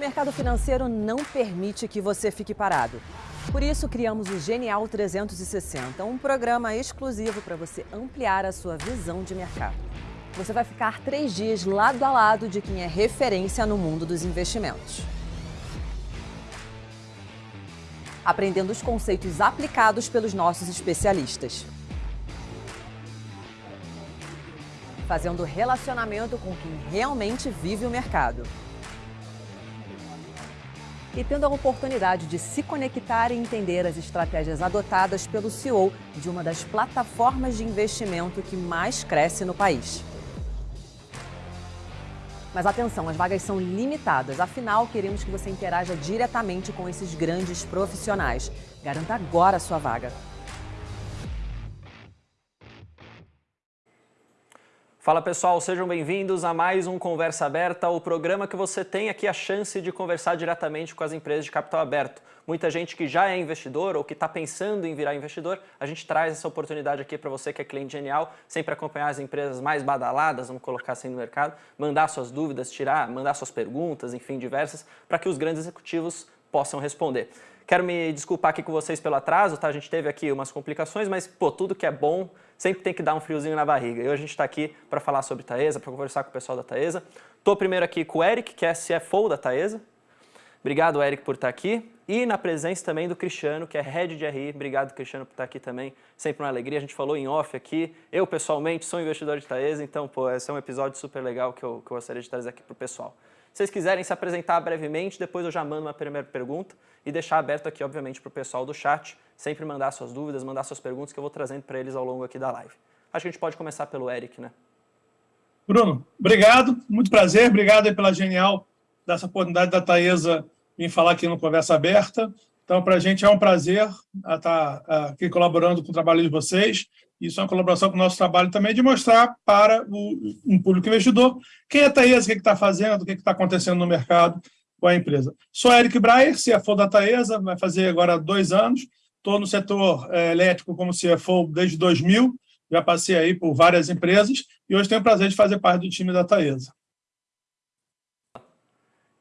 O mercado financeiro não permite que você fique parado. Por isso, criamos o Genial 360, um programa exclusivo para você ampliar a sua visão de mercado. Você vai ficar três dias lado a lado de quem é referência no mundo dos investimentos. Aprendendo os conceitos aplicados pelos nossos especialistas. Fazendo relacionamento com quem realmente vive o mercado e tendo a oportunidade de se conectar e entender as estratégias adotadas pelo CEO de uma das plataformas de investimento que mais cresce no país. Mas atenção, as vagas são limitadas, afinal queremos que você interaja diretamente com esses grandes profissionais. Garanta agora a sua vaga. Fala pessoal, sejam bem-vindos a mais um Conversa Aberta, o programa que você tem aqui a chance de conversar diretamente com as empresas de capital aberto. Muita gente que já é investidor ou que está pensando em virar investidor, a gente traz essa oportunidade aqui para você que é cliente genial, sempre acompanhar as empresas mais badaladas, vamos colocar assim no mercado, mandar suas dúvidas, tirar, mandar suas perguntas, enfim, diversas, para que os grandes executivos possam responder. Quero me desculpar aqui com vocês pelo atraso, tá? A gente teve aqui umas complicações, mas, pô, tudo que é bom sempre tem que dar um friozinho na barriga. E hoje a gente está aqui para falar sobre Taesa, para conversar com o pessoal da Taesa. Estou primeiro aqui com o Eric, que é CFO da Taesa. Obrigado, Eric, por estar aqui. E na presença também do Cristiano, que é Head de RI. Obrigado, Cristiano, por estar aqui também. Sempre uma alegria. A gente falou em off aqui. Eu, pessoalmente, sou investidor de Taesa, então, pô, esse é um episódio super legal que eu, que eu gostaria de trazer aqui para o pessoal. Se vocês quiserem se apresentar brevemente, depois eu já mando uma primeira pergunta e deixar aberto aqui, obviamente, para o pessoal do chat, sempre mandar suas dúvidas, mandar suas perguntas que eu vou trazendo para eles ao longo aqui da live. Acho que a gente pode começar pelo Eric, né? Bruno, obrigado, muito prazer, obrigado pela genial dessa oportunidade da Taesa vir falar aqui no Conversa Aberta. Então, para a gente é um prazer estar tá, aqui colaborando com o trabalho de vocês isso é uma colaboração com o nosso trabalho também de mostrar para o, um público investidor quem é a Taesa, o que está fazendo, o que está acontecendo no mercado com a empresa. Sou Eric Breyer, CFO da Taesa, vai fazer agora dois anos. Estou no setor é, elétrico como CFO desde 2000, já passei aí por várias empresas e hoje tenho o prazer de fazer parte do time da Taesa.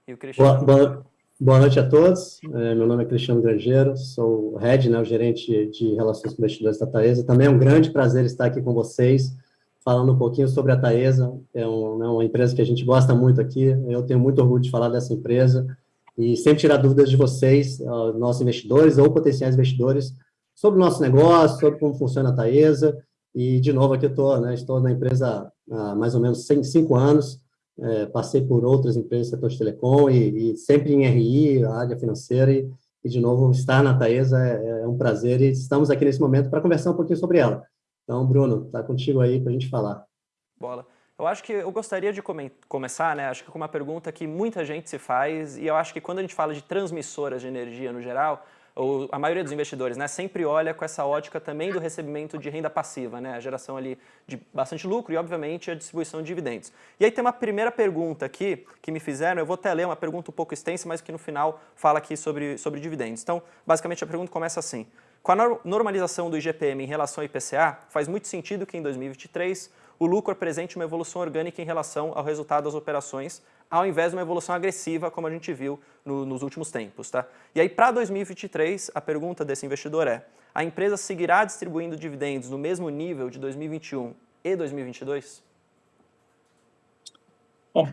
E? Boa, boa, Boa noite a todos. É, meu nome é Cristiano Grangeiro, sou o Head, né, o gerente de Relações com Investidores da Taesa. Também é um grande prazer estar aqui com vocês, falando um pouquinho sobre a Taesa. É um, né, uma empresa que a gente gosta muito aqui. Eu tenho muito orgulho de falar dessa empresa e sempre tirar dúvidas de vocês, nossos investidores ou potenciais investidores, sobre o nosso negócio, sobre como funciona a Taesa. E, de novo, aqui eu estou, né, estou na empresa há mais ou menos cinco anos, é, passei por outras empresas do setor de telecom e, e, sempre em RI, área financeira, e, e, de novo estar na Taesa é, é, um prazer e estamos aqui nesse momento para conversar um pouquinho sobre ela. Então, Bruno, está contigo aí para a gente falar. Bola. Eu acho que eu gostaria de come começar, né, acho que com uma pergunta que muita gente se faz, e eu acho que quando a gente fala de transmissoras de energia no geral, ou a maioria dos investidores, né, sempre olha com essa ótica também do recebimento de renda passiva, né, a geração ali de bastante lucro e, obviamente, a distribuição de dividendos. E aí tem uma primeira pergunta aqui que me fizeram, eu vou até ler uma pergunta um pouco extensa, mas que no final fala aqui sobre, sobre dividendos. Então, basicamente, a pergunta começa assim. Com a normalização do IGPM em relação ao IPCA, faz muito sentido que em 2023 o lucro apresente uma evolução orgânica em relação ao resultado das operações, ao invés de uma evolução agressiva, como a gente viu no, nos últimos tempos. Tá? E aí, para 2023, a pergunta desse investidor é, a empresa seguirá distribuindo dividendos no mesmo nível de 2021 e 2022? Bom,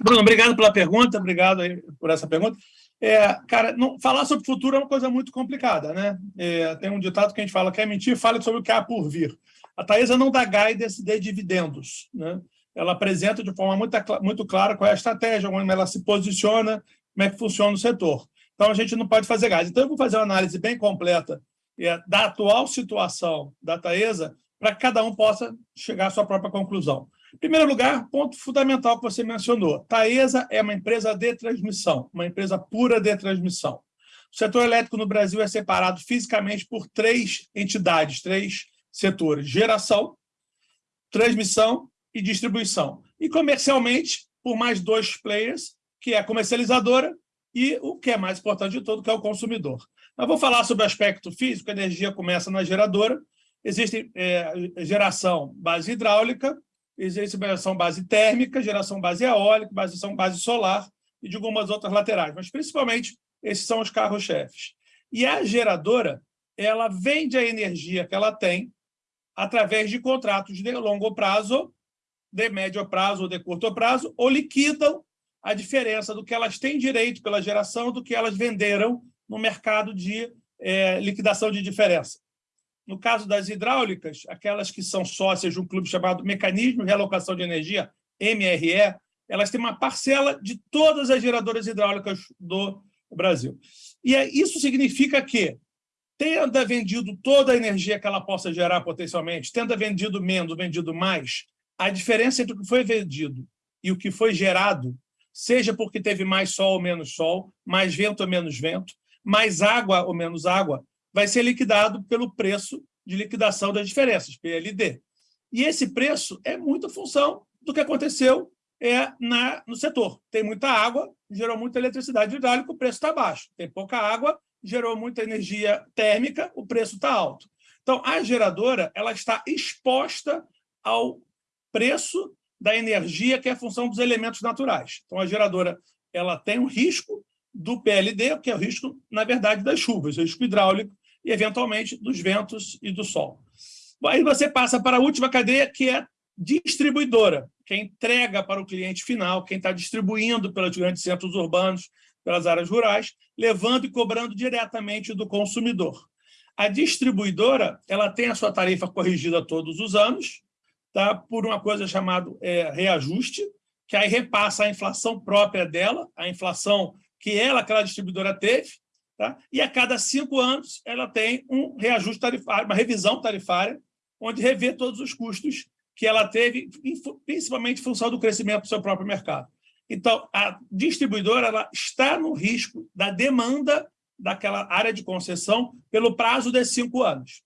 Bruno, obrigado pela pergunta, obrigado por essa pergunta. É, cara, não, falar sobre o futuro é uma coisa muito complicada, né? É, tem um ditado que a gente fala, quer mentir, fale sobre o que há por vir. A Taesa não dá guidance de dividendos, né? ela apresenta de forma muito, muito clara qual é a estratégia, como ela se posiciona, como é que funciona o setor. Então, a gente não pode fazer gás. Então, eu vou fazer uma análise bem completa é, da atual situação da Taesa para que cada um possa chegar à sua própria conclusão. Em primeiro lugar, ponto fundamental que você mencionou. Taesa é uma empresa de transmissão, uma empresa pura de transmissão. O setor elétrico no Brasil é separado fisicamente por três entidades, três setores: geração, transmissão e distribuição. E comercialmente, por mais dois players, que é a comercializadora e o que é mais importante de tudo, que é o consumidor. Nós vou falar sobre o aspecto físico, a energia começa na geradora, existe é, geração base hidráulica, existe geração base térmica, geração base eólica, geração base solar e de algumas outras laterais, mas principalmente esses são os carros-chefes. E a geradora, ela vende a energia que ela tem através de contratos de longo prazo, de médio prazo ou de curto prazo, ou liquidam a diferença do que elas têm direito pela geração do que elas venderam no mercado de é, liquidação de diferença. No caso das hidráulicas, aquelas que são sócias de um clube chamado Mecanismo de Realocação de Energia, MRE, elas têm uma parcela de todas as geradoras hidráulicas do Brasil. E é, isso significa que, tendo vendido toda a energia que ela possa gerar potencialmente, tendo vendido menos, vendido mais, a diferença entre o que foi vendido e o que foi gerado, seja porque teve mais sol ou menos sol, mais vento ou menos vento, mais água ou menos água, vai ser liquidado pelo preço de liquidação das diferenças, PLD. E esse preço é muito função do que aconteceu é na, no setor. Tem muita água, gerou muita eletricidade hidráulica, o preço está baixo. Tem pouca água, gerou muita energia térmica, o preço está alto. Então, a geradora ela está exposta ao preço da energia, que é função dos elementos naturais. Então, a geradora ela tem um risco do PLD, que é o risco, na verdade, das chuvas, o risco hidráulico, e, eventualmente, dos ventos e do sol. Aí você passa para a última cadeia, que é distribuidora, quem entrega para o cliente final, quem está distribuindo pelos grandes centros urbanos, pelas áreas rurais, levando e cobrando diretamente do consumidor. A distribuidora ela tem a sua tarifa corrigida todos os anos, tá? por uma coisa chamada é, reajuste, que aí repassa a inflação própria dela, a inflação que ela, aquela distribuidora, teve, Tá? E a cada cinco anos ela tem um reajuste tarifário, uma revisão tarifária, onde revê todos os custos que ela teve, principalmente em função do crescimento do seu próprio mercado. Então, a distribuidora ela está no risco da demanda daquela área de concessão pelo prazo de cinco anos.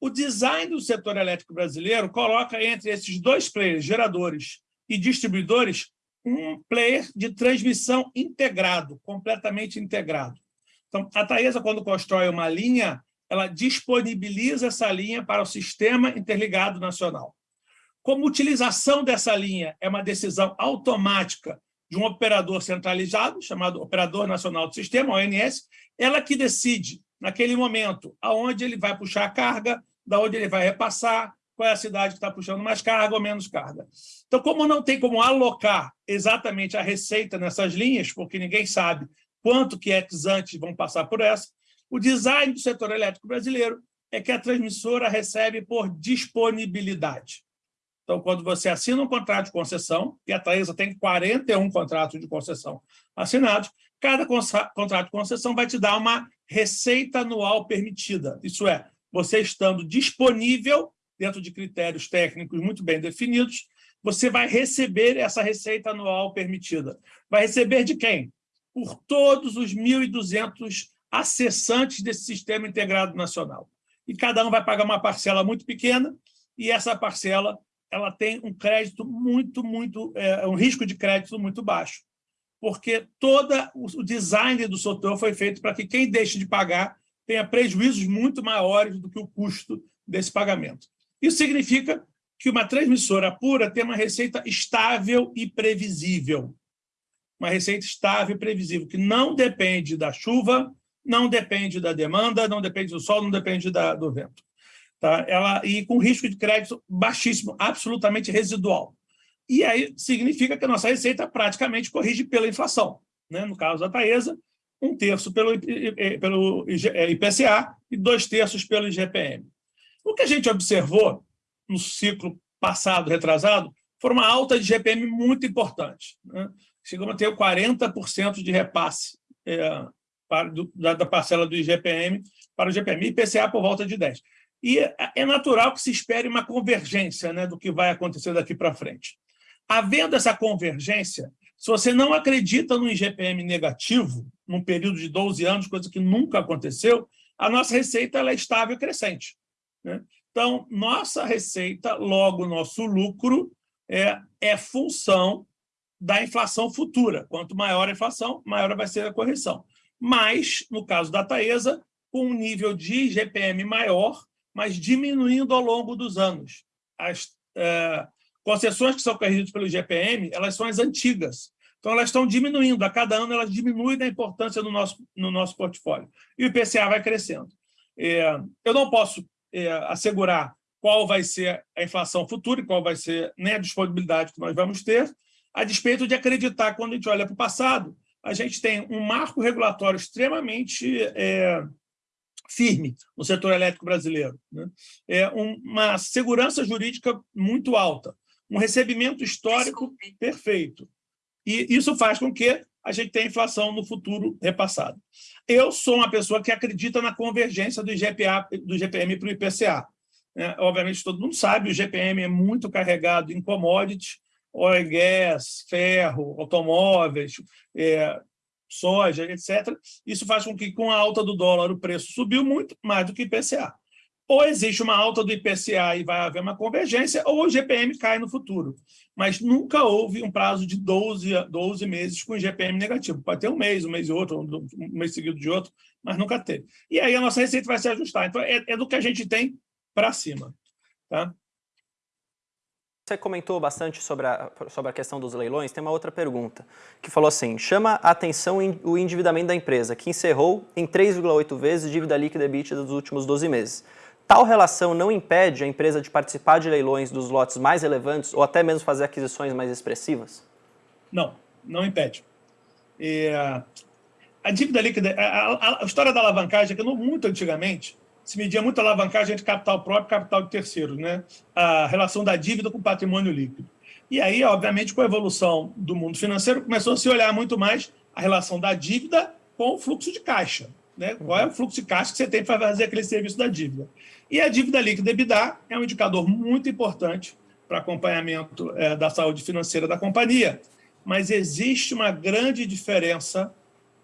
O design do setor elétrico brasileiro coloca entre esses dois players, geradores e distribuidores, um player de transmissão integrado, completamente integrado. Então, a Taesa, quando constrói uma linha, ela disponibiliza essa linha para o Sistema Interligado Nacional. Como utilização dessa linha é uma decisão automática de um operador centralizado, chamado Operador Nacional do Sistema, ONS, ela que decide, naquele momento, aonde ele vai puxar a carga, da onde ele vai repassar, qual é a cidade que está puxando mais carga ou menos carga. Então, como não tem como alocar exatamente a receita nessas linhas, porque ninguém sabe quanto que antes vão passar por essa. O design do setor elétrico brasileiro é que a transmissora recebe por disponibilidade. Então, quando você assina um contrato de concessão, e a Taesa tem 41 contratos de concessão assinados, cada contrato de concessão vai te dar uma receita anual permitida. Isso é, você estando disponível, dentro de critérios técnicos muito bem definidos, você vai receber essa receita anual permitida. Vai receber de quem? por todos os 1.200 acessantes desse sistema integrado nacional. E cada um vai pagar uma parcela muito pequena, e essa parcela ela tem um crédito muito, muito, é, um risco de crédito muito baixo, porque todo o design do setor foi feito para que quem deixe de pagar tenha prejuízos muito maiores do que o custo desse pagamento. Isso significa que uma transmissora pura tem uma receita estável e previsível uma receita estável e previsível, que não depende da chuva, não depende da demanda, não depende do sol, não depende da, do vento. Tá? Ela, e com risco de crédito baixíssimo, absolutamente residual. E aí significa que a nossa receita praticamente corrige pela inflação. Né? No caso da Taesa, um terço pelo, pelo IPCA e dois terços pelo IGPM. O que a gente observou no ciclo passado, retrasado, foi uma alta de IGPM muito importante. Né? chegamos a ter 40% de repasse é, para, do, da, da, parcela do IGPM para o IGPM, e IPCA por volta de 10%. E é, é natural que se espere uma convergência né, do que vai acontecer daqui para frente. Havendo essa convergência, se você não acredita no IGPM negativo, num período de 12 anos, coisa que nunca aconteceu, a nossa receita ela é estável e crescente. Né? Então, nossa receita, logo nosso lucro, é, é função da inflação futura. Quanto maior a inflação, maior vai ser a correção. Mas, no caso da Taesa, com um nível de IGPM maior, mas diminuindo ao longo dos anos. As é, concessões que são corrigidas pelo IGPM, elas são as antigas. Então, elas estão diminuindo. A cada ano, elas diminuem a importância no nosso, no nosso portfólio. E o IPCA vai crescendo. É, eu não posso é, assegurar qual vai ser a inflação futura e qual vai ser nem a disponibilidade que nós vamos ter, a despeito de acreditar, quando a gente olha para o passado, a gente tem um marco regulatório extremamente é, firme no setor elétrico brasileiro, né? é uma segurança jurídica muito alta, um recebimento histórico Desculpe. perfeito. E isso faz com que a gente tenha inflação no futuro repassado. Eu sou uma pessoa que acredita na convergência do, IGPA, do GPM para o IPCA. É, obviamente, todo mundo sabe, o GPM é muito carregado em commodities, oil gas, ferro, automóveis, é, soja, etc. Isso faz com que, com a alta do dólar, o preço subiu muito mais do que IPCA. Ou existe uma alta do IPCA e vai haver uma convergência, ou o GPM cai no futuro. Mas nunca houve um prazo de 12, 12 meses com GPM negativo. Pode ter um mês, um mês e outro, um mês seguido de outro, mas nunca teve. E aí a nossa receita vai se ajustar. Então, é, é do que a gente tem para cima. Tá? Você comentou bastante sobre a, sobre a questão dos leilões, tem uma outra pergunta, que falou assim, chama a atenção o endividamento da empresa, que encerrou em 3,8 vezes dívida líquida EBITDA dos últimos 12 meses. Tal relação não impede a empresa de participar de leilões dos lotes mais relevantes ou até mesmo fazer aquisições mais expressivas? Não, não impede. É, a dívida líquida, a, a, a, história da alavancagem, que muito antigamente, se media muito a alavancagem de capital próprio e capital de terceiros, né? a relação da dívida com o patrimônio líquido. E aí, obviamente, com a evolução do mundo financeiro, começou a se olhar muito mais a relação da dívida com o fluxo de caixa. Né? Qual é o fluxo de caixa que você tem para fazer aquele serviço da dívida? E a dívida líquida EBITDA é um indicador muito importante para acompanhamento é, da saúde financeira da companhia. Mas existe uma grande diferença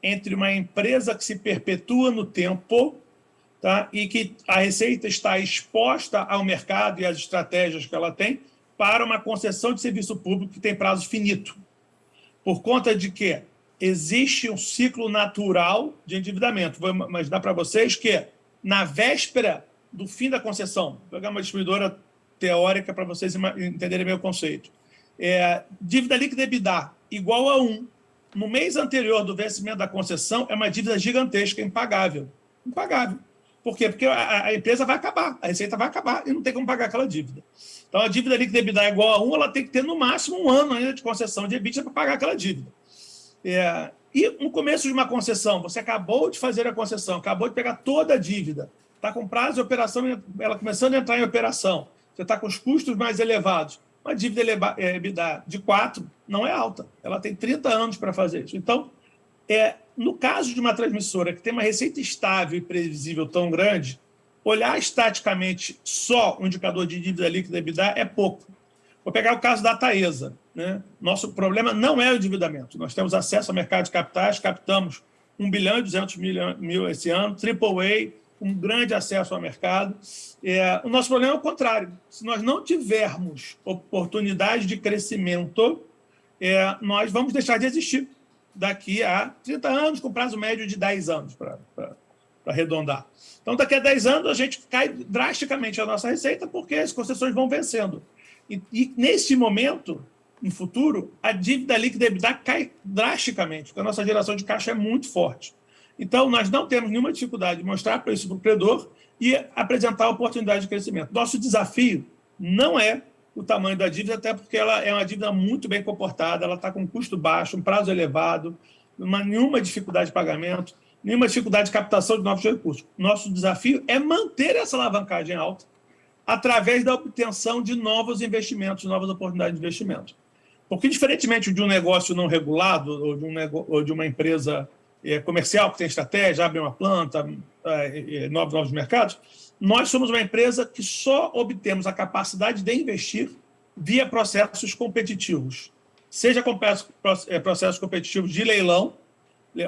entre uma empresa que se perpetua no tempo tá? e que a receita está exposta ao mercado e às estratégias que ela tem para uma concessão de serviço público que tem prazo finito. Por conta de que existe um ciclo natural de endividamento. Vou imaginar para vocês que, na véspera do fim da concessão, vou pegar uma distribuidora teórica para vocês entenderem meu conceito. É, dívida líquida EBITDA igual a 1. No mês anterior do vencimento da concessão, é uma dívida gigantesca, impagável. Impagável. Por quê? Porque a, a, empresa vai acabar, a receita vai acabar e não tem como pagar aquela dívida. Então, a dívida líquida EBITDA igual a 1, ela tem que ter no máximo um ano ainda de concessão de EBITDA para pagar aquela dívida. É, e no começo de uma concessão, você acabou de fazer a concessão, acabou de pegar toda a dívida, está com prazo de operação, ela começando a entrar em operação, você está com os custos mais elevados, uma dívida é, EBITDA de 4 não é alta, ela tem 30 anos para fazer isso. Então, é, no caso de uma transmissora que tem uma receita estável e previsível tão grande, olhar estaticamente só o indicador de dívida líquida EBITDA é pouco. Vou pegar o caso da Taesa. Né? Nosso problema não é o endividamento. Nós temos acesso ao mercado de capitais, captamos 1 bilhão e 200 mil esse ano, AAA, um grande acesso ao mercado. É, o nosso problema é o contrário. Se nós não tivermos oportunidade de crescimento, é, nós vamos deixar de existir daqui a 30 anos, com prazo médio de 10 anos, para arredondar. Então, daqui a 10 anos, a gente cai drasticamente a nossa receita, porque as concessões vão vencendo. E, e nesse momento, no futuro, a dívida líquida EBITDA cai drasticamente, porque a nossa geração de caixa é muito forte. Então, nós não temos nenhuma dificuldade de mostrar para isso para o credor e apresentar a oportunidade de crescimento. Nosso desafio não é o tamanho da dívida, até porque ela é uma dívida muito bem comportada, ela está com um custo baixo, um prazo elevado, uma, nenhuma dificuldade de pagamento, nenhuma dificuldade de captação de novos recursos. Nosso desafio é manter essa alavancagem alta através da obtenção de novos investimentos, novas oportunidades de investimento. Porque, diferentemente de um negócio não regulado ou de, um ou de uma empresa é, comercial que tem estratégia, abre uma planta, é, é, novos, novos mercados, nós somos uma empresa que só obtemos a capacidade de investir via processos competitivos. Seja é, processos competitivos de leilão,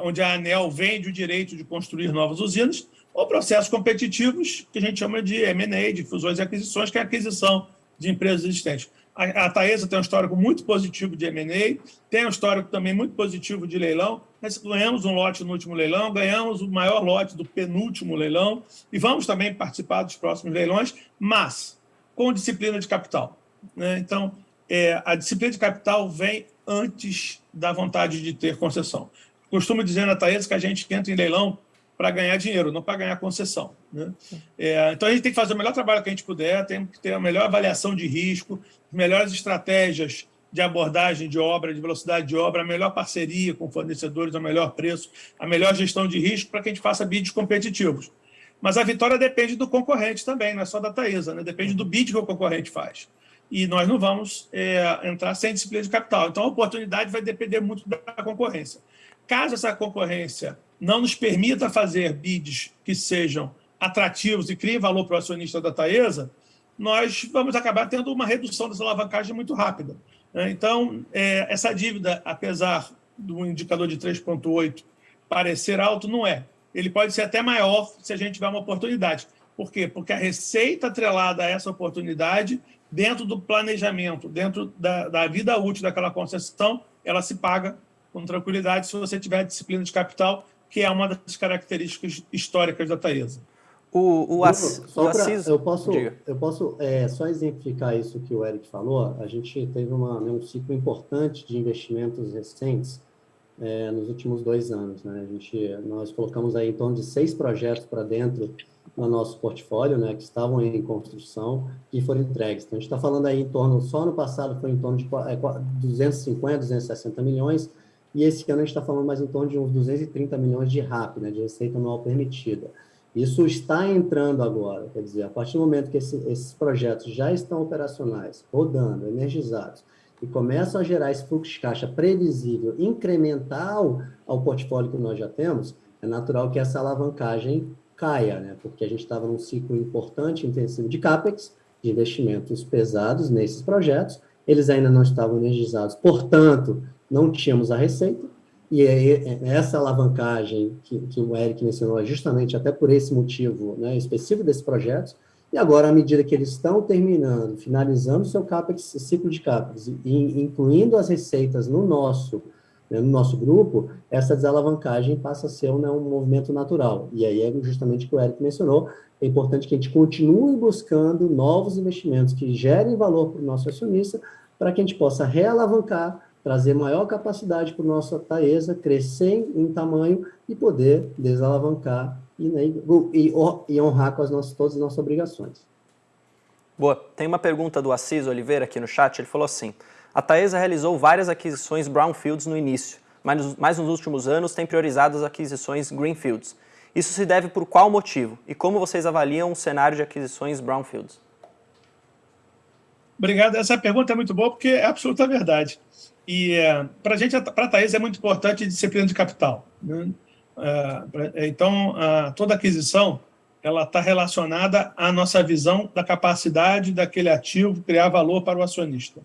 onde a ANEL vende o direito de construir novas usinas, ou processos competitivos que a gente chama de M&A, de fusões e aquisições, que é a aquisição de empresas existentes. A, Taesa tem um histórico muito positivo de M&A, tem um histórico também muito positivo de leilão. Nós ganhamos um lote no último leilão, ganhamos o maior lote do penúltimo leilão e vamos também participar dos próximos leilões, mas com disciplina de capital. Né? Então, é, a disciplina de capital vem antes da vontade de ter concessão. Costumo dizer na Taesa que a gente entra em leilão para ganhar dinheiro, não para ganhar concessão. Né? É, então, a gente tem que fazer o melhor trabalho que a gente puder, tem que ter a melhor avaliação de risco, melhores estratégias de abordagem de obra, de velocidade de obra, a melhor parceria com fornecedores, o melhor preço, a melhor gestão de risco para que a gente faça bids competitivos. Mas a vitória depende do concorrente também, não é só da Taesa, né? depende do bid que o concorrente faz. E nós não vamos é, entrar sem disciplina de capital. Então, a oportunidade vai depender muito da concorrência. Caso essa concorrência não nos permita fazer bids que sejam atrativos e criem valor para o acionista da Taesa, nós vamos acabar tendo uma redução dessa alavancagem muito rápida. Né? Então, é, essa dívida, apesar do indicador de 3,8 parecer alto, não é ele pode ser até maior se a gente tiver uma oportunidade. Por quê? Porque a receita atrelada a essa oportunidade, dentro do planejamento, dentro da, da vida útil daquela concessão, ela se paga com tranquilidade se você tiver disciplina de capital, que é uma das características históricas da Taesa. O, o, Assis, só pra, eu posso, eu posso é, só exemplificar isso que o Eric falou. A gente teve uma, né, um ciclo importante de investimentos recentes é, nos últimos dois anos. Né? A gente, nós colocamos aí em torno de seis projetos para dentro no nosso portfólio, né, que estavam em construção e foram entregues. Então, a gente está falando aí em torno, só no passado foi em torno de 250, é, 260 milhões, e esse ano a gente está falando mais em torno de uns 230 milhões de RAP, né, de receita anual permitida. Isso está entrando agora, quer dizer, a partir do momento que esse, esses projetos já estão operacionais, rodando, energizados, e começam a gerar esse fluxo de caixa previsível, incremental ao portfólio que nós já temos, é natural que essa alavancagem caia, né? porque a gente estava num ciclo importante, intensivo de CAPEX, de investimentos pesados nesses projetos, eles ainda não estavam energizados, portanto, não tínhamos a receita, e é essa alavancagem que, que o Eric mencionou, é justamente até por esse motivo né, específico desses projetos, e agora, à medida que eles estão terminando, finalizando o seu CAPEX, ciclo de CAPEX, e incluindo as receitas no nosso, né, no nosso grupo, essa desalavancagem passa a ser né, um movimento natural. E aí é justamente o que o Eric mencionou, é importante que a gente continue buscando novos investimentos que gerem valor para o nosso acionista, para que a gente possa realavancar, trazer maior capacidade para o nosso Taesa, crescer em tamanho e poder desalavancar e, né, e, e honrar com as nossas, todas as nossas obrigações. Boa. Tem uma pergunta do Assis Oliveira aqui no chat. Ele falou assim: a Taesa realizou várias aquisições brownfields no início, mas, mas nos últimos anos tem priorizado as aquisições greenfields. Isso se deve por qual motivo? E como vocês avaliam o cenário de aquisições brownfields? Obrigado. Essa pergunta é muito boa porque é absoluta verdade. E é, para a gente, para a Taesa, é muito importante a disciplina de capital. Né? É, então, toda aquisição ela está relacionada à nossa visão da capacidade daquele ativo criar valor para o acionista.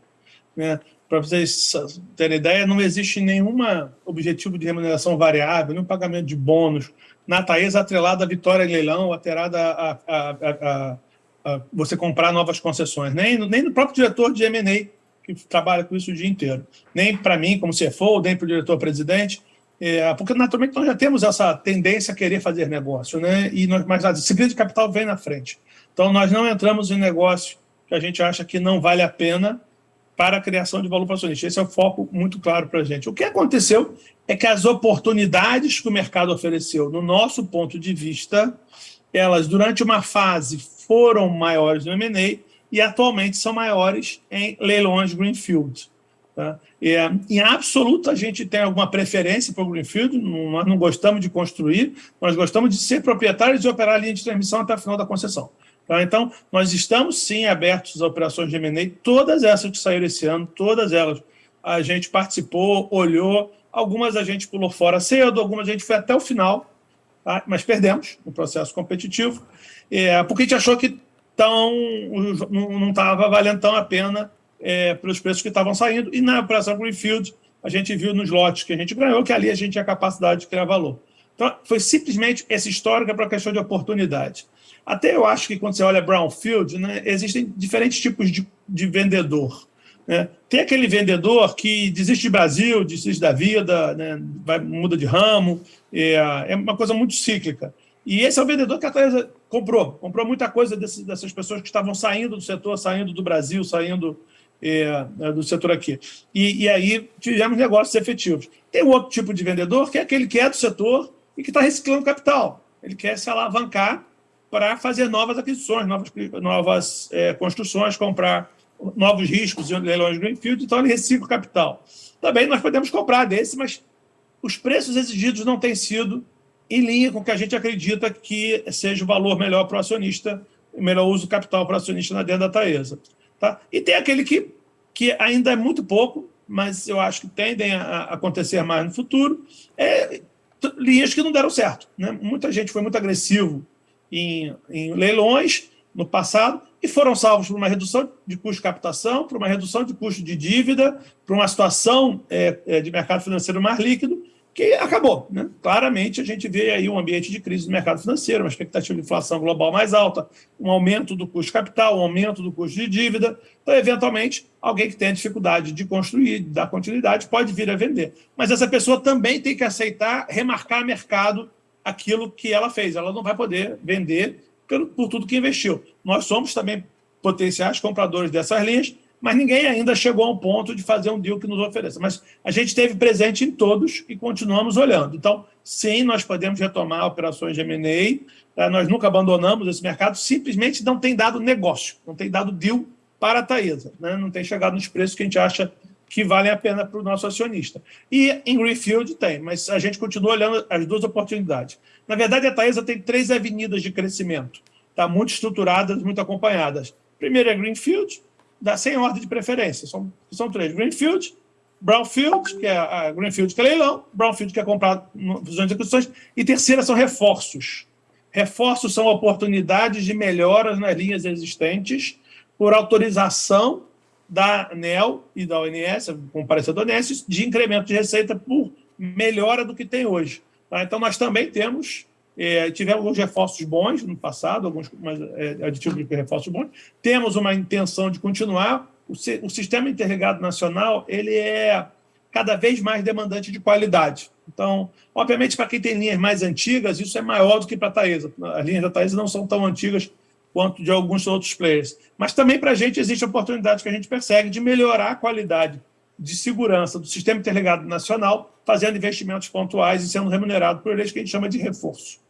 Né? Para vocês terem ideia, não existe nenhum objetivo de remuneração variável, nenhum pagamento de bônus na Taesa atrelada à vitória em leilão, atrelada a, a, a, a, você comprar novas concessões, nem, nem no próprio diretor de M&A, que trabalha com isso o dia inteiro, nem para mim, como CFO, nem para o diretor-presidente, é, porque, naturalmente, nós já temos essa tendência a querer fazer negócio, né? e nós, mas a disciplina de capital vem na frente. Então, nós não entramos em negócio que a gente acha que não vale a pena para a criação de valor para acionista. Esse é o foco muito claro para a gente. O que aconteceu é que as oportunidades que o mercado ofereceu, no nosso ponto de vista, elas, durante uma fase, foram maiores no M&A e atualmente são maiores em leilões Greenfield. Tá? É, em absoluto, a gente tem alguma preferência para o Greenfield, não, nós não gostamos de construir, nós gostamos de ser proprietários e operar a linha de transmissão até o final da concessão. Tá? Então, nós estamos sim abertos às operações de M&A, todas essas que saíram esse ano, todas elas, a gente participou, olhou, algumas a gente pulou fora cedo, algumas a gente foi até o final, tá? mas perdemos no processo competitivo, é, porque a gente achou que tão, não estava valendo tão a pena é, pelos preços que estavam saindo. E na operação Greenfield, a gente viu nos lotes que a gente ganhou que ali a gente tinha capacidade de criar valor. Então, foi simplesmente essa histórica para a questão de oportunidade. Até eu acho que quando você olha Brownfield, né, existem diferentes tipos de, de vendedor. Né? Tem aquele vendedor que desiste de Brasil, desiste da vida, né, vai, muda de ramo, é, é, uma coisa muito cíclica. E esse é o vendedor que a Teresa comprou. Comprou muita coisa desse, dessas pessoas que estavam saindo do setor, saindo do Brasil, saindo é, é, do setor aqui. E, e, aí tivemos negócios efetivos. Tem outro tipo de vendedor, que é aquele que é do setor e que está reciclando capital. Ele quer se alavancar para fazer novas aquisições, novas, novas é, construções, comprar novos riscos em leilões Greenfield, então ele recicla o capital. Também nós podemos comprar desse, mas os preços exigidos não têm sido em linha com o que a gente acredita que seja o valor melhor para o acionista, melhor uso do capital para o acionista na dentro da Taesa. Tá? E tem aquele que, que ainda é muito pouco, mas eu acho que tendem a acontecer mais no futuro, é, linhas que não deram certo. Né? Muita gente foi muito agressivo em, em leilões no passado e foram salvos por uma redução de custo de captação, por uma redução de custo de dívida, por uma situação é, é de mercado financeiro mais líquido, que acabou. Né? Claramente, a gente vê aí um ambiente de crise no mercado financeiro, uma expectativa de inflação global mais alta, um aumento do custo de capital, um aumento do custo de dívida. Então, eventualmente, alguém que tem dificuldade de construir, de dar continuidade, pode vir a vender. Mas essa pessoa também tem que aceitar remarcar mercado aquilo que ela fez. Ela não vai poder vender por, tudo que investiu. Nós somos também potenciais compradores dessas linhas, mas ninguém ainda chegou ao ponto de fazer um deal que nos ofereça. Mas a gente esteve presente em todos e continuamos olhando. Então, sim, nós podemos retomar operações de M&A, tá? nós nunca abandonamos esse mercado, simplesmente não tem dado negócio, não tem dado deal para a Taesa, né? não tem chegado nos preços que a gente acha que valem a pena para o nosso acionista. E em Greenfield tem, mas a gente continua olhando as duas oportunidades. Na verdade, a Taesa tem três avenidas de crescimento, tá? muito estruturadas, muito acompanhadas. Primeiro é Greenfield, dá sem ordem de preferência. São, são três. Greenfield, Brownfield, que é a Greenfield que é leilão, Brownfield que é comprado fusões e aquisições, e terceira são reforços. Reforços são oportunidades de melhoras nas linhas existentes por autorização da ANEL e da ONS, com parecer da ONS, de incremento de receita por melhora do que tem hoje. Tá? Então, nós também temos é, tivemos alguns reforços bons no passado, alguns mas, é, aditivos de reforços bons. Temos uma intenção de continuar. O, o, sistema interligado nacional ele é cada vez mais demandante de qualidade. Então, obviamente, para quem tem linhas mais antigas, isso é maior do que para a Taesa. As linhas da Taesa não são tão antigas quanto de alguns outros players. Mas também para a gente existe a oportunidade que a gente persegue de melhorar a qualidade de segurança do sistema interligado nacional, fazendo investimentos pontuais e sendo remunerado por eles, que a gente chama de reforço.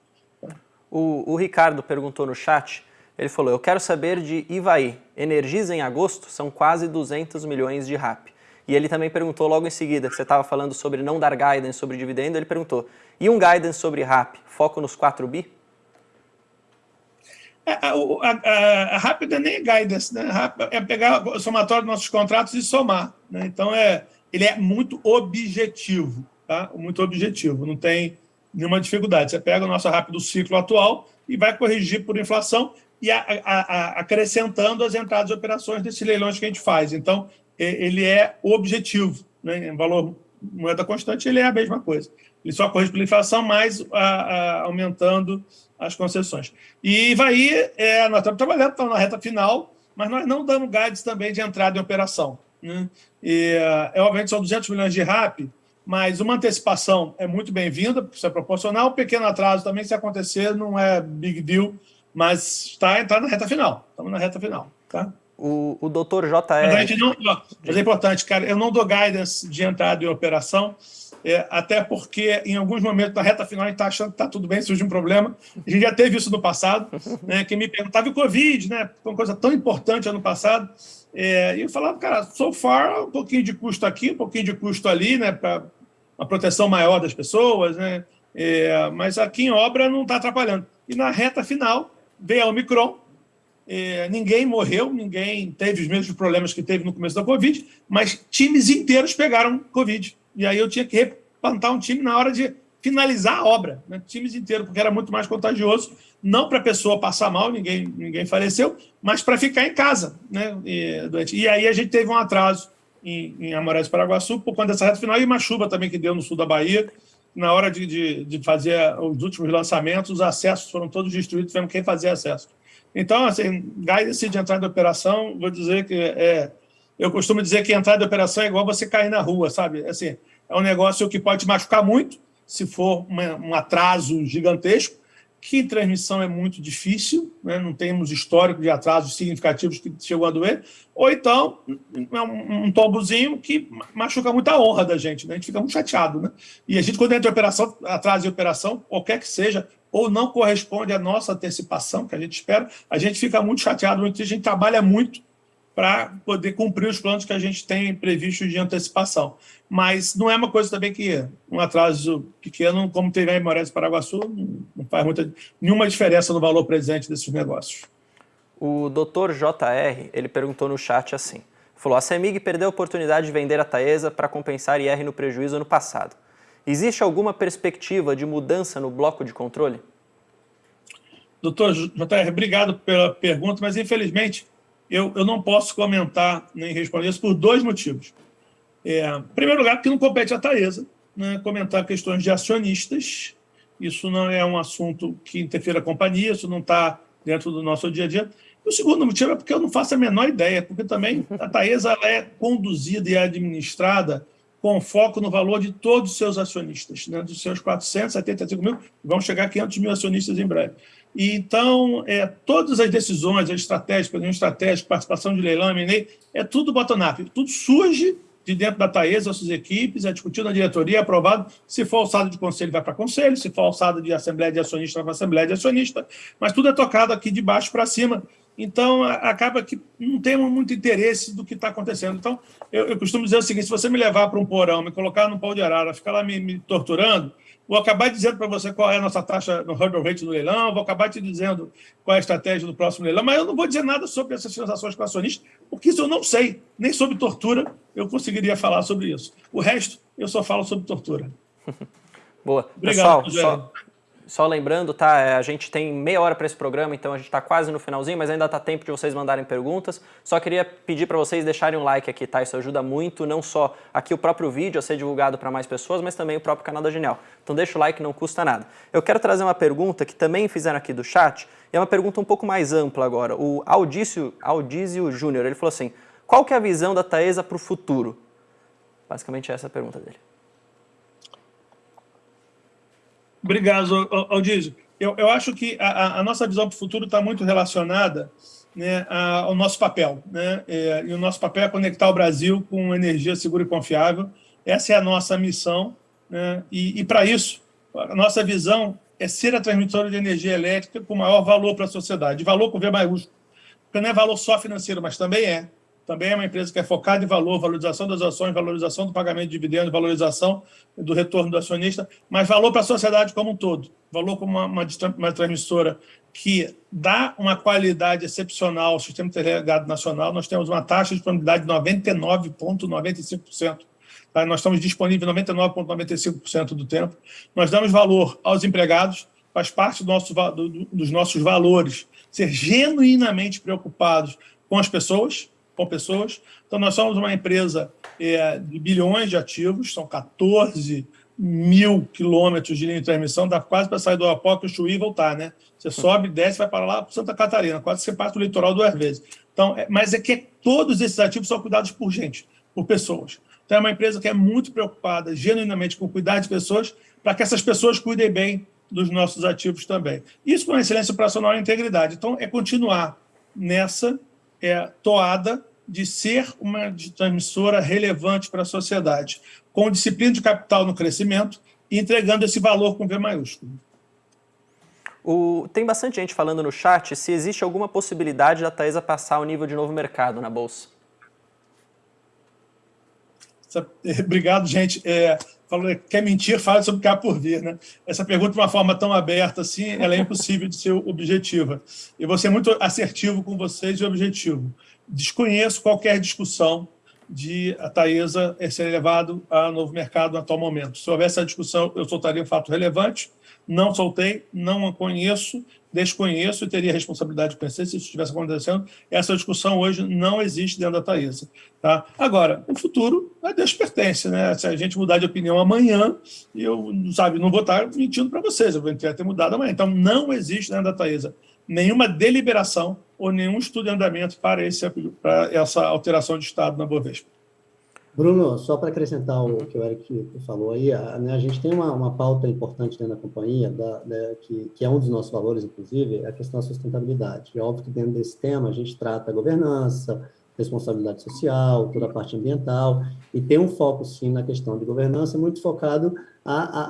O, o Ricardo perguntou no chat, ele falou, eu quero saber de Ivaí, Energisa em agosto são quase 200 milhões de RAP. E ele também perguntou logo em seguida, que você estava falando sobre não dar guidance sobre dividendo, ele perguntou, e um guidance sobre RAP, foco nos 4 bi? É, a, a, a, RAP não é nem guidance, né? é pegar o somatório dos nossos contratos e somar. Né? Então, é, ele é muito objetivo, tá? muito objetivo, não tem nenhuma dificuldade. Você pega o nosso rápido ciclo atual e vai corrigir por inflação e a, a, a, acrescentando as entradas e operações desses leilões que a gente faz. Então, ele é objetivo. Né? Em valor moeda constante, ele é a mesma coisa. Ele só corrige pela inflação, mas aumentando as concessões. E vai, é, nós estamos trabalhando, estamos na reta final, mas nós não damos guides também de entrada em operação. Né? E, é, obviamente, são 200 milhões de RAP, mas uma antecipação é muito bem-vinda, porque isso é proporcional. Um pequeno atraso também, se acontecer, não é big deal, mas está tá na reta final. Estamos na reta final. Tá? O, o doutor JR... Não, mas é importante, cara, eu não dou guidance de entrada em operação, é, até porque em alguns momentos, na reta final, a gente está achando que está tudo bem, surge um problema. A gente já teve isso no passado, né, que me perguntava, o Covid, né, uma coisa tão importante ano passado, é, e eu falava, cara, so far, um pouquinho de custo aqui, um pouquinho de custo ali, né, para uma proteção maior das pessoas, né, é, mas aqui em obra não está atrapalhando. E na reta final, veio a Omicron, é, ninguém morreu, ninguém teve os mesmos problemas que teve no começo da Covid, mas times inteiros pegaram Covid. E aí eu tinha que replantar um time na hora de finalizar a obra, né? times inteiros, porque era muito mais contagioso, não para a pessoa passar mal, ninguém, ninguém faleceu, mas para ficar em casa. Né? E, e, aí a gente teve um atraso em, em Amorais Paraguaçu por conta dessa reta final e uma chuva também que deu no sul da Bahia. Na hora de, de, de fazer os últimos lançamentos, os acessos foram todos destruídos, tivemos quem fazer acesso. Então, assim, guidance de entrada de operação, vou dizer que é... Eu costumo dizer que entrada de operação é igual você cair na rua, sabe? Assim, é um negócio que pode te machucar muito, se for uma, um atraso gigantesco, que transmissão é muito difícil, né? não temos histórico de atrasos significativos que chegou a doer, ou então é um, um tombozinho que machuca muito a honra da gente, né? a gente fica muito chateado. Né? E a gente, quando entra em operação, atraso em operação, qualquer que seja, ou não corresponde à nossa antecipação, que a gente espera, a gente fica muito chateado, a gente trabalha muito para poder cumprir os planos que a gente tem previstos de antecipação. Mas não é uma coisa também que um atraso pequeno, como teve a Moraes Paraguaçu, não faz muita, nenhuma diferença no valor presente desses negócios. O doutor JR, ele perguntou no chat assim, falou, a CEMIG perdeu a oportunidade de vender a Taesa para compensar IR no prejuízo ano passado. Existe alguma perspectiva de mudança no bloco de controle? Doutor JR, obrigado pela pergunta, mas infelizmente eu, eu não posso comentar nem responder isso por dois motivos. É, em primeiro lugar, porque não compete à Taesa né, comentar questões de acionistas, isso não é um assunto que interfira a companhia, isso não está dentro do nosso dia a dia. E o segundo motivo é porque eu não faço a menor ideia, porque também a Taesa é conduzida e administrada com foco no valor de todos os seus acionistas, né, dos seus 475 mil, vão chegar a 500 mil acionistas em breve. E, então, é, todas as decisões, as estratégias, planejamento estratégico, participação de leilão, M&A, é tudo bottom-up, tudo surge de dentro da Taesa, as suas equipes, é discutido na diretoria, é aprovado, se for alçado de conselho, vai para conselho, se for alçado de assembleia de acionista, vai para assembleia de acionista, mas tudo é tocado aqui de baixo para cima, então acaba que não temos muito interesse do que está acontecendo. Então, eu, eu, costumo dizer o seguinte, se você me levar para um porão, me colocar num pau de arara, ficar lá me, me torturando, Vou acabar dizendo para você qual é a nossa taxa no hurdle rate do leilão, vou acabar te dizendo qual é a estratégia do próximo leilão, mas eu não vou dizer nada sobre essas transações com acionistas, porque isso eu não sei. Nem sobre tortura eu conseguiria falar sobre isso. O resto, eu só falo sobre tortura. Boa. Obrigado, Pessoal, só, lembrando, tá? É, a gente tem meia hora para esse programa, então a gente está quase no finalzinho, mas ainda está tempo de vocês mandarem perguntas. Só queria pedir para vocês deixarem um like aqui, tá? Isso ajuda muito, não só aqui o próprio vídeo a ser divulgado para mais pessoas, mas também o próprio canal da Genial. Então deixa o like, não custa nada. Eu quero trazer uma pergunta que também fizeram aqui do chat, e é uma pergunta um pouco mais ampla agora. O Audício, Audício Júnior, ele falou assim, qual que é a visão da Taesa para o futuro? Basicamente essa é a pergunta dele. Obrigado, Aldísio. Eu, eu acho que a, a nossa visão para o futuro está muito relacionada né, ao nosso papel. Né? É, e o nosso papel é conectar o Brasil com energia segura e confiável. Essa é a nossa missão. Né? E, e para isso, a nossa visão é ser a transmissora de energia elétrica com maior valor para a sociedade. Valor com V maiúsculo. Porque não é valor só financeiro, mas também é também é uma empresa que é focada em valor, valorização das ações, valorização do pagamento de dividendos, valorização do retorno do acionista, mas valor para a sociedade como um todo. Valor como uma, uma, uma transmissora que dá uma qualidade excepcional ao sistema interligado nacional. Nós temos uma taxa de disponibilidade de 99,95%. Tá? Nós estamos disponíveis 99,95% do tempo. Nós damos valor aos empregados, faz parte do nosso, do, dos nossos valores, ser genuinamente preocupados com as pessoas, com pessoas. Então, nós somos uma empresa é, de bilhões de ativos, são 14 mil quilômetros de linha de transmissão, dá quase para sair do o Chuí e voltar, né? Você sobe, desce, vai para lá, para Santa Catarina, quase você passa o litoral duas vezes. Então, é, mas é que todos esses ativos são cuidados por gente, por pessoas. Então, é uma empresa que é muito preocupada, genuinamente, com cuidar de pessoas, para que essas pessoas cuidem bem dos nossos ativos também. Isso com excelência operacional e integridade. Então, é continuar nessa é, toada de ser uma transmissora relevante para a sociedade, com disciplina de capital no crescimento e entregando esse valor com V maiúsculo. O, tem bastante gente falando no chat se existe alguma possibilidade da Taesa passar o nível de novo mercado na Bolsa. Obrigado, gente. É, falou, quer mentir, fala sobre há por vir. Né? Essa pergunta, de uma forma tão aberta assim, ela é impossível de ser objetiva. E vou ser muito assertivo com vocês e objetivo. Desconheço qualquer discussão de a Taesa ser levado a novo mercado no atual momento. Se houvesse essa discussão, eu soltaria um fato relevante, não soltei, não a conheço, desconheço e teria responsabilidade de conhecer se isso estivesse acontecendo. Essa discussão hoje não existe dentro da Taesa. Tá? Agora, o futuro a Deus pertence. Né? Se a gente mudar de opinião amanhã, eu sabe, não vou estar mentindo para vocês, eu vou ter mudado amanhã. Então, não existe dentro da Taesa nenhuma deliberação ou nenhum estudo de andamento para, esse, para essa alteração de estado na Bovespa. Bruno, só para acrescentar o que o Eric falou aí, a, né, a gente tem uma, uma, pauta importante dentro da companhia, da, da, que, que, é um dos nossos valores, inclusive, é a questão da sustentabilidade. É óbvio que dentro desse tema a gente trata a governança, responsabilidade social, toda a parte ambiental, e tem um foco, sim, na questão de governança, muito focado a, a,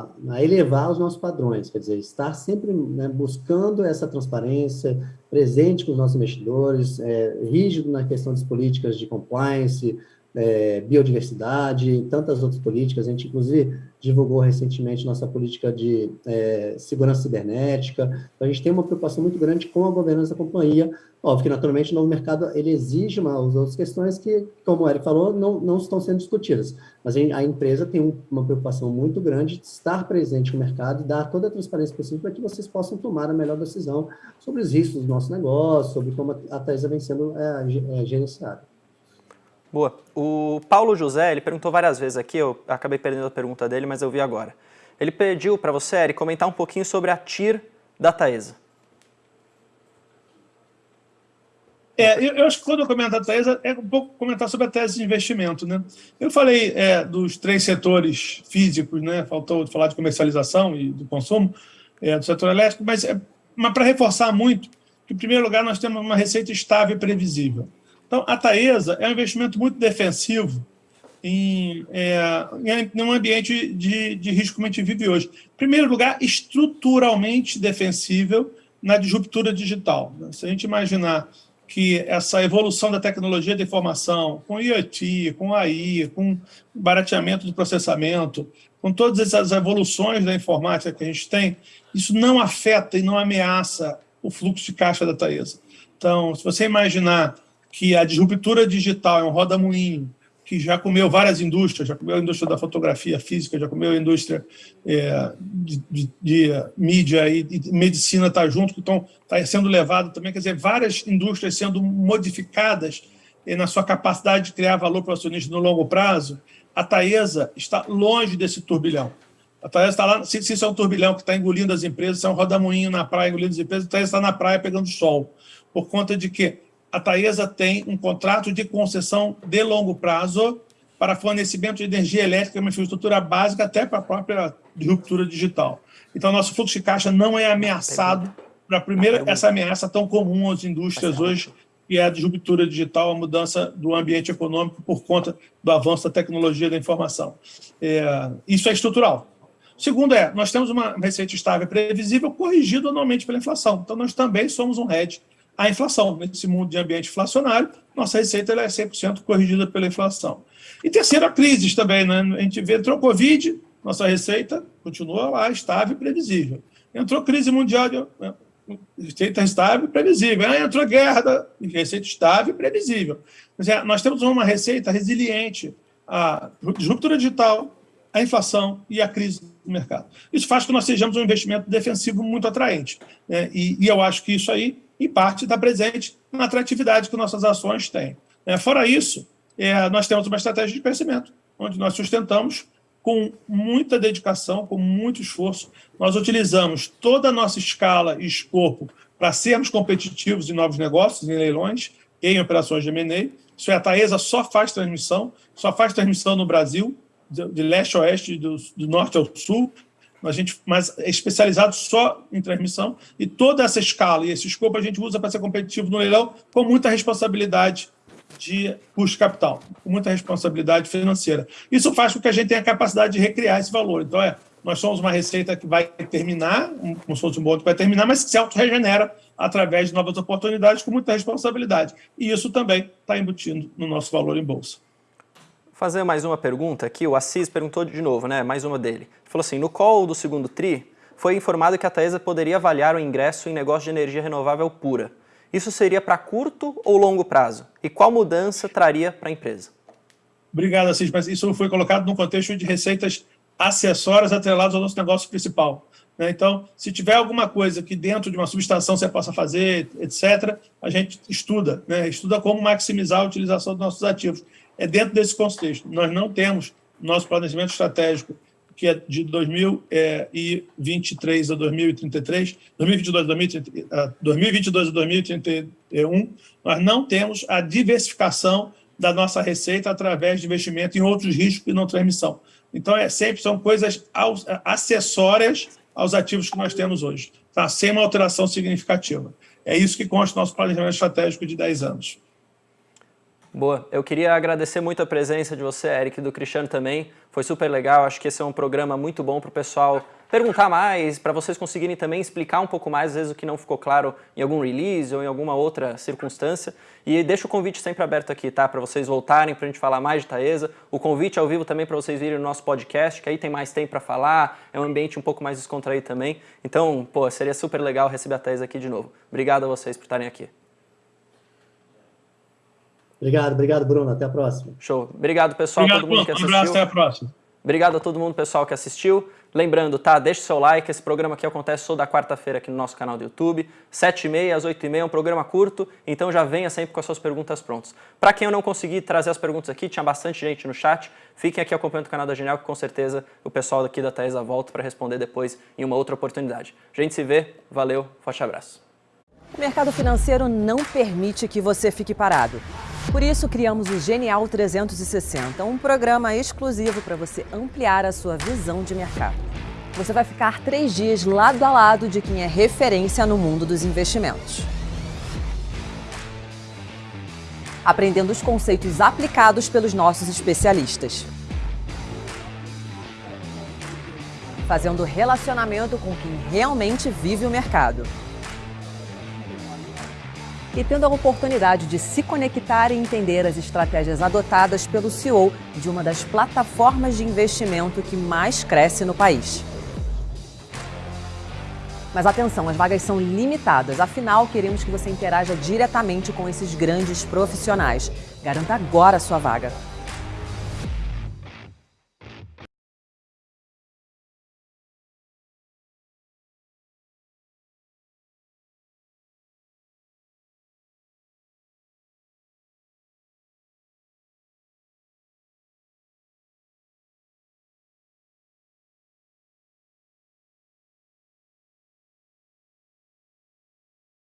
a, a elevar os nossos padrões, quer dizer, estar sempre né, buscando essa transparência, presente com os nossos investidores, é, rígido na questão das políticas de compliance, é, biodiversidade tantas outras políticas. A gente, inclusive, divulgou recentemente nossa política de é, segurança cibernética. Então, a gente tem uma preocupação muito grande com a governança da companhia. Óbvio que, naturalmente, o novo mercado ele exige uma, as outras questões que, como o Eric falou, não, não estão sendo discutidas. Mas a empresa tem uma preocupação muito grande de estar presente no mercado e dar toda a transparência possível para que vocês possam tomar a melhor decisão sobre os riscos do nosso negócio, sobre como a Taesa vem sendo é, é, gerenciada. Boa. O Paulo José, ele perguntou várias vezes aqui, eu acabei perdendo a pergunta dele, mas eu vi agora. Ele pediu para você, Eri, comentar um pouquinho sobre a TIR da Taesa. É, eu, eu, acho que quando eu comentar a Taesa, é um pouco comentar sobre a tese de investimento. Né? Eu falei é, dos três setores físicos, né? faltou falar de comercialização e do consumo, é, do setor elétrico, mas, é, mas para reforçar muito, que, em primeiro lugar, nós temos uma receita estável e previsível. Então, a Taesa é um investimento muito defensivo em, é, em um ambiente de, de risco como a gente vive hoje. Em primeiro lugar, estruturalmente defensível na disruptura digital. Se a gente imaginar que essa evolução da tecnologia de informação, com IoT, com AI, com barateamento do processamento, com todas essas evoluções da informática que a gente tem, isso não afeta e não ameaça o fluxo de caixa da Taesa. Então, se você imaginar que a disruptura digital é um roda-moinho, que já comeu várias indústrias, já comeu a indústria da fotografia física, já comeu a indústria é, de, de, de, mídia e, e medicina está junto, que estão tá sendo levado também, quer dizer, várias indústrias sendo modificadas é, na sua capacidade de criar valor para o acionista no longo prazo, a Taesa está longe desse turbilhão. A Taesa está lá, se, se isso é um turbilhão que está engolindo as empresas, se é um rodamuinho na praia engolindo as empresas, a Taesa está na praia pegando sol. Por conta de que a Taesa tem um contrato de concessão de longo prazo para fornecimento de energia elétrica, uma infraestrutura básica até para a própria ruptura digital. Então, nosso fluxo de caixa não é ameaçado para primeira essa ameaça tão comum às indústrias hoje, que é a disruptura digital, a mudança do ambiente econômico por conta do avanço da tecnologia da informação. É, isso é estrutural. Segundo é, nós temos uma receita estável previsível corrigida anualmente pela inflação. Então, nós também somos um hedge a inflação. Nesse mundo de ambiente inflacionário, nossa receita é 100% corrigida pela inflação. E terceiro, a crise também. Né? A gente vê, entrou Covid, nossa receita continua lá, estável e previsível. Entrou crise mundial, né? receita estável e previsível. Aí entrou guerra, receita estável e previsível. Nós temos uma receita resiliente à disruptura digital, à inflação e à crise do mercado. Isso faz com que nós sejamos um investimento defensivo muito atraente. Né? E, e eu acho que isso aí e parte está presente na atratividade que nossas ações têm. É, fora isso, é, nós temos uma estratégia de crescimento, onde nós sustentamos com muita dedicação, com muito esforço. Nós utilizamos toda a nossa escala e escopo para sermos competitivos em novos negócios, em leilões, em operações de M&A. Isso é, a Taesa só faz transmissão, só faz transmissão no Brasil, de, leste a oeste, do, do norte ao sul, a gente, mas é especializado só em transmissão, e toda essa escala e esse escopo a gente usa para ser competitivo no leilão com muita responsabilidade de custo capital, com muita responsabilidade financeira. Isso faz com que a gente tenha a capacidade de recriar esse valor. Então, é, nós somos uma receita que vai terminar, como se fosse um bolo que vai terminar, mas se auto-regenera através de novas oportunidades com muita responsabilidade. E isso também está embutindo no nosso valor em bolsa fazer mais uma pergunta aqui. O Assis perguntou de novo, né? Mais uma dele. Ele falou assim: no call do segundo TRI, foi informado que a Taesa poderia avaliar o ingresso em negócio de energia renovável pura. Isso seria para curto ou longo prazo? E qual mudança traria para a empresa? Obrigado, Assis, mas isso foi colocado no contexto de receitas acessórias atreladas ao nosso negócio principal. Né? Então, se tiver alguma coisa que dentro de uma subestação você possa fazer, etc., a gente estuda, né? estuda como maximizar a utilização dos nossos ativos é dentro desse contexto. Nós não temos nosso planejamento estratégico, que é de 2023 a 2033, 2022 a 2022 a 2031, nós não temos a diversificação da nossa receita através de investimento em outros riscos e não transmissão. Então, é, sempre são coisas acessórias aos ativos que nós temos hoje, tá? sem uma alteração significativa. É isso que consta no nosso planejamento estratégico de 10 anos. Boa. Eu queria agradecer muito a presença de você, Eric, do Cristiano também. Foi super legal. Acho que esse é um programa muito bom para o pessoal perguntar mais, para vocês conseguirem também explicar um pouco mais, às vezes, o que não ficou claro em algum release ou em alguma outra circunstância. E deixo o convite sempre aberto aqui, tá? Para vocês voltarem, para a gente falar mais de Taesa. O convite ao vivo também para vocês virem no nosso podcast, que aí tem mais tempo para falar, é um ambiente um pouco mais descontraído também. Então, pô, seria super legal receber a Taesa aqui de novo. Obrigado a vocês por estarem aqui. Obrigado, obrigado, Bruno. Até a próxima. Show. Obrigado, pessoal, obrigado, todo mundo que assistiu. Um abraço, até a próxima. Obrigado a todo mundo, pessoal, que assistiu. Lembrando, tá? Deixe seu like. Esse programa aqui acontece toda quarta-feira aqui no nosso canal do YouTube. 7h30 às 8h30, é um programa curto, então já venha sempre com as suas perguntas prontas. Para quem eu não consegui trazer as perguntas aqui, tinha bastante gente no chat. Fiquem aqui acompanhando o canal da Genial, que com certeza o pessoal daqui da Taesa volta para responder depois em uma outra oportunidade. A gente se vê. Valeu, forte abraço. O mercado financeiro não permite que você fique parado. Por isso, criamos o Genial 360, um programa exclusivo para você ampliar a sua visão de mercado. Você vai ficar três dias lado a lado de quem é referência no mundo dos investimentos. Aprendendo os conceitos aplicados pelos nossos especialistas. Fazendo relacionamento com quem realmente vive o mercado e tendo a oportunidade de se conectar e entender as estratégias adotadas pelo CEO de uma das plataformas de investimento que mais cresce no país. Mas atenção, as vagas são limitadas, afinal queremos que você interaja diretamente com esses grandes profissionais. Garanta agora a sua vaga.